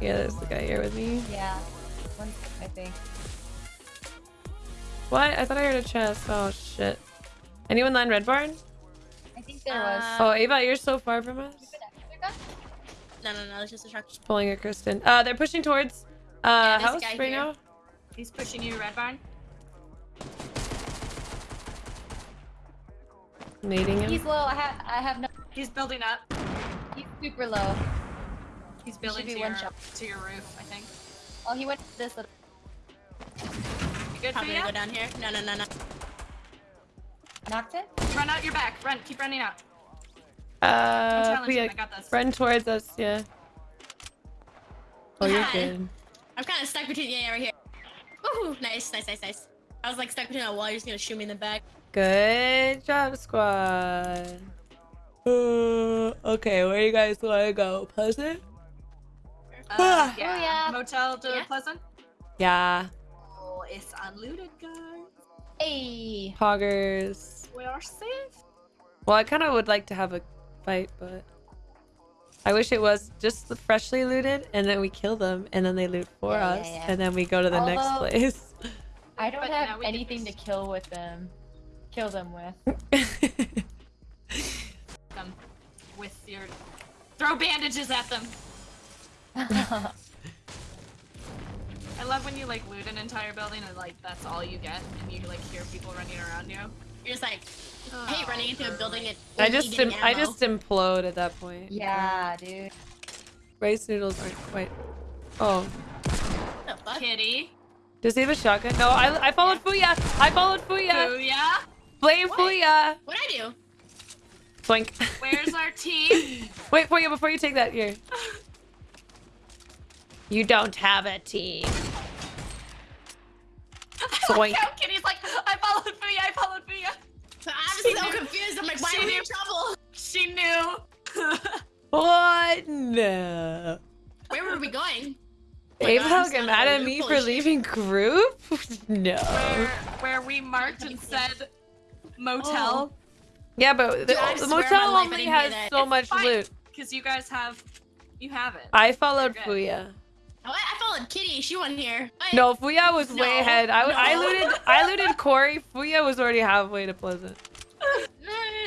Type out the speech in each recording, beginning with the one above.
Yeah, there's the guy here with me. Yeah. One, I think. What? I thought I heard a chest. Oh shit. Anyone land red barn? I think there was. Uh, Oh, Ava, you're so far from us. No, no, no. It's just a truck. Pulling a Kristen. Uh, they're pushing towards uh Yeah, house guy right here. now. He's pushing you, Red Barn. Nading him. He's low. I have. I have no. He's building up. He's super low. He's building be to one your, to your roof, I think. Oh, he went this little. You good, Probably Fia? gonna go down here. No, no, no, no. Knocked it. Run out your back. Run. Keep running out. Uh, challenge we I got this. run towards us. Yeah. Oh, you're good. I'm kind of stuck between. Yeah, yeah, right here. Woohoo! Nice, nice, nice, nice. I was like stuck between a wall. You're just gonna shoot me in the back. Good job, squad. Uh, okay, where you guys want to go? Pleasant? Uh, Oh, yeah. yeah. Motel to Yeah. Pleasant. Yeah. Oh, it's unlooted, guys. Hey. Poggers. We are safe. Well, I kind of would like to have a fight, but I wish it was just the freshly looted, and then we kill them, and then they loot for Yeah, us, yeah, yeah. and then we go to the next place. I don't But have now we can anything to kill with them. Kill them with. Them with your throw bandages at them. I love when you like loot an entire building and like that's all you get, and you like hear people running around you. You're just like, hey, hate running into a building and I just getting I just implode at that point. yeah, dude. Rice noodles aren't quite. Oh, What the fuck? Kitty. Does he have a shotgun? No, I I followed Fuya. I followed Fuya. Booyah. Blame What? Fuya. What'd I do? Boink. Where's our team? Wait, Fuya, before you take that here. You don't have a team. Zoink. How Kitty's like, I followed Booyah, I followed Booyah. I'm so confused. I'm like, why She are we knew- in trouble? She knew. What? No. Where were we going? Oh my Ava God, get mad at me for leaving group? no. where, where we marked and said motel. Oh. Yeah, but the, Dude, the motel my only has so It's much fine. loot. Because you guys have, you have it. I followed You're. Fuya. Oh, I, I followed Kitty. She wasn't here. Wait. No, Fuya was way ahead. I, I looted I looted Corey. Fuya was already halfway to Pleasant.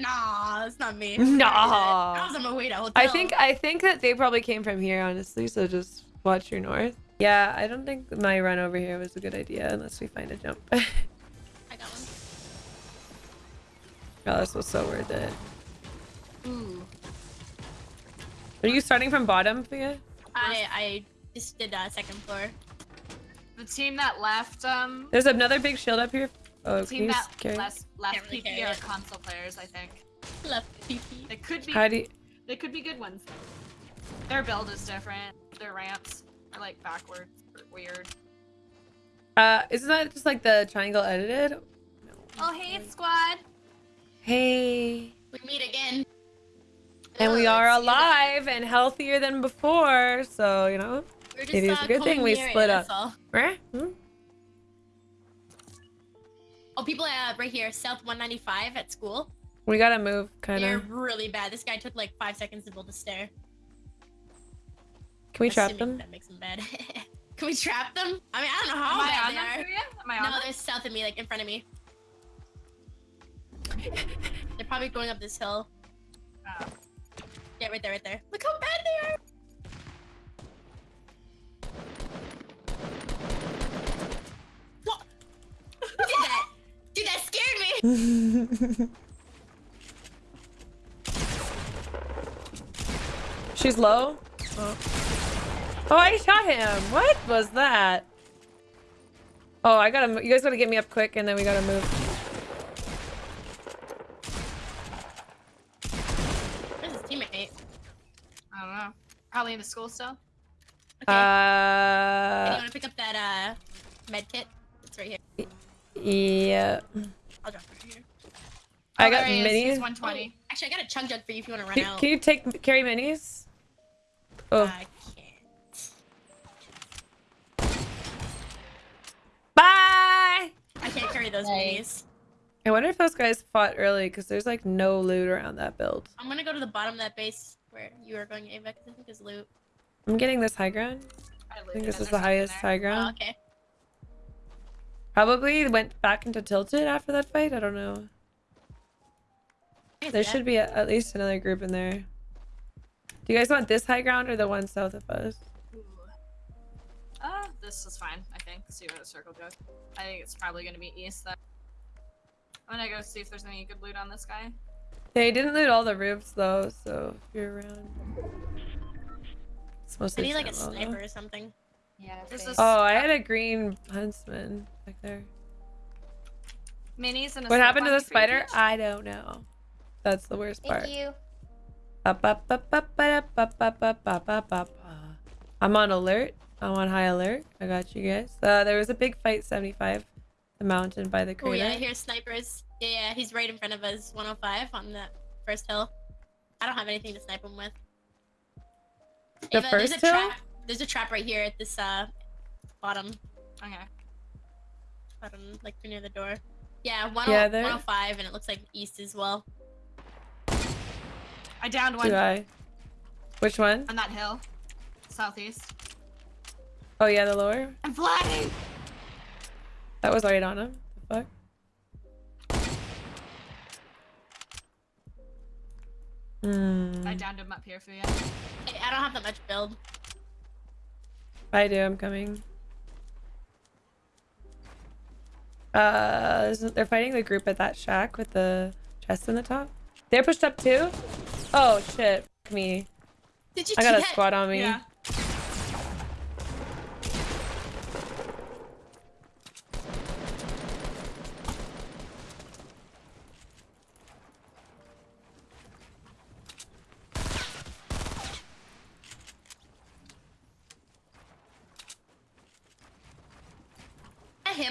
Nah, it's not me. Nah. I was on my way to hotel. I think I think that they probably came from here, honestly. So just watch your north. Yeah, I don't think my run over here was a good idea unless we find a jump. oh, I got one. this was so worth it. Ooh. Are you starting from bottom, Fuya? I I just did uh, second floor. The team that left, um, There's another big shield up here. Oh, the team that s- carry? left, left really PP are it. console players, I think. Left PP. They could be, How do you... they could be good ones. Their build is different. Their ramps are like backwards, or weird. Uh, isn't that just like the triangle edited? Oh, hey, squad. Hey. We meet again. And we are it's you that- alive and healthier than before, so you know. Just, It is uh, a good thing we split that's up. all. Meh? Hmm? Oh, people uh, right here, South 195 at school. We gotta move, kind of. They're really bad. This guy took like five seconds to build a stair. Can we trap them? That makes them bad. Can we trap them? I mean, I don't know how Am I bad on they them are. for you? Am I No, them? they're south of me, like in front of me. They're probably going up this hill. Oh. Yeah, right there, right there. Look how bad they are. What? Who did that? Dude, that scared me. She's low. Oh. Oh, I shot him. What was that? Oh, I gotta. You guys gotta get me up quick, and then we gotta move. Where's his teammate? I don't know. Probably in the school still. Okay. Uh, Hey, you wanna pick up that uh med kit? It's right here. yeah. I'll drop it right here. I Oh, got there he is. He's minis. 120. Actually, I got a chug jug for you if you wanna run Can, out. can you take carry minis? Oh, I those Nice. minis. I wonder if those guys fought early because there's like no loot around that build. I'm gonna go to the bottom of that base where you are going, Ava, because I think there's loot. I'm getting this high ground. I, I think this is the highest there. high Oh, ground. okay. Probably went back into tilted after that fight. I don't know. I There see should be a, at least another group in there. Do you guys want this high ground or the one south of us? Ooh. This is fine, I think. See where the circle goes. I think it's probably gonna be east then. I'm gonna go see if there's any good loot on this guy. They didn't loot all the roofs though, so if you're around. It's I mostly need like a ammo, though. sniper or something. Yeah. This same. is- Oh, I had a green huntsman back there. Minis and a What happened to the spider? Peach? I don't know. That's the worst part. Thank you. Up, up, up, up, up, up, up, up, up, up, up. I'm on alert. I'm on high alert. I got you guys. Uh, there was a big fight 75, the mountain by the crater. Oh yeah, I hear snipers. Yeah, yeah, he's right in front of us, 105 on that first hill. I don't have anything to snipe him with. The Ava, first there's a hill? trap. There's a trap right here at this uh bottom, Okay. bottom, like near the door. Yeah, 10 Yeah, 105, and it looks like east as well. I downed one Do I? Which one? on that hill. Southeast. Oh yeah, the lower. I'm flying! That was right on him. The fuck? Hmm. I downed him up here for you. Hey, I don't have that much build. I do. I'm coming. Uh, they're fighting the group at that shack with the chest in the top. They're pushed up too. Oh shit! Fuck Me. Did you I got a squad on me. Yeah.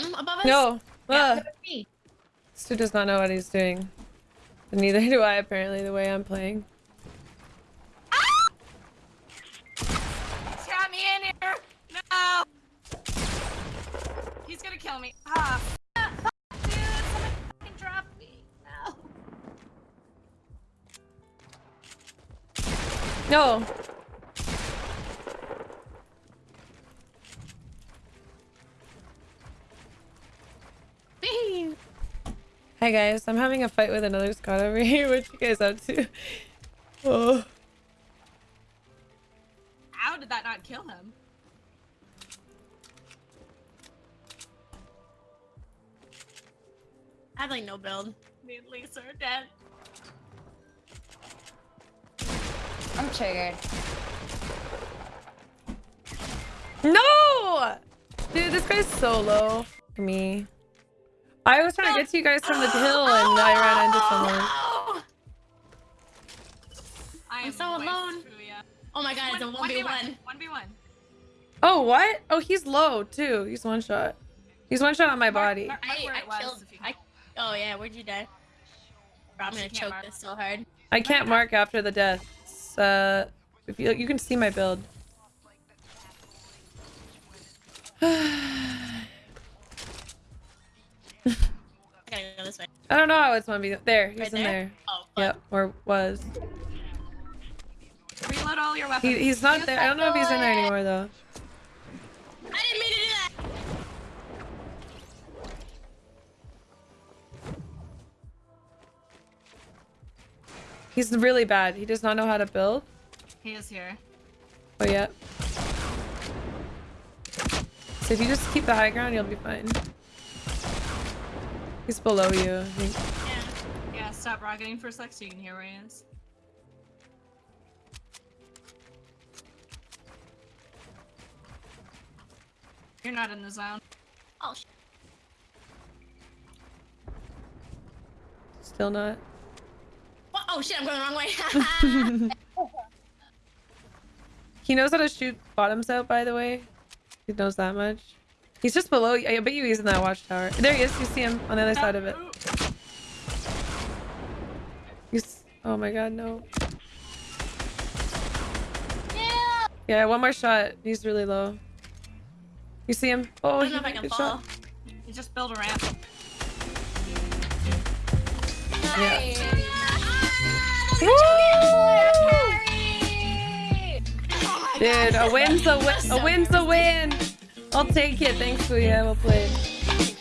Him above us? No. Yeah. Ah, Me. this dude does not know what he's doing. And neither do I apparently. The way I'm playing. He's got me in here! No! He's gonna kill me. Ah, dude! Someone drop me. No. No. Hi guys, I'm having a fight with another squad over here. What you guys up to? Oh. How did that not kill him? I have like no build. Me and Lisa are dead. I'm triggered. No! Dude, this guy's so low. Me. I was trying to get to you guys from the hill and I ran into someone. Oh, I I'm so alone. oh my god, it's a 1v1. 1v1. Oh, what? Oh, he's low too. He's one shot. He's one shot on my body. Mark- mark I, I killed. I, oh yeah, where'd you die? Bro, I'm gonna choke mark. this so hard. I can't mark after the deaths. Uh, if you you can see my build. I gotta go this way. I don't know how it's one v. There, he's Right in there? there. Oh, fuck. Yep, or was. Reload all your weapons. He, he's not You there. I don't know if he's in there anymore though. I didn't mean to do that. He's really bad. He does not know how to build. He is here. Oh yeah. So if you just keep the high ground, you'll be fine. He's below you. I think. Yeah. Yeah, stop rocketing for a sec so you can hear where he is. You're not in the zone. Oh shit. Still not. What? Oh shit, I'm going the wrong way. He knows how to shoot bottoms out, by the way. He knows that much. He's just below you. I bet you he's in that watchtower. There he is. You see him on the other side of it. He's... Oh my god, no. Yeah. Yeah, one more shot. He's really low. You see him? Oh, I don't know if I can fall. shot. You just build a ramp. Dude, a win's a win. A win's a win. I'll take it. Thanks, Leah. We'll play.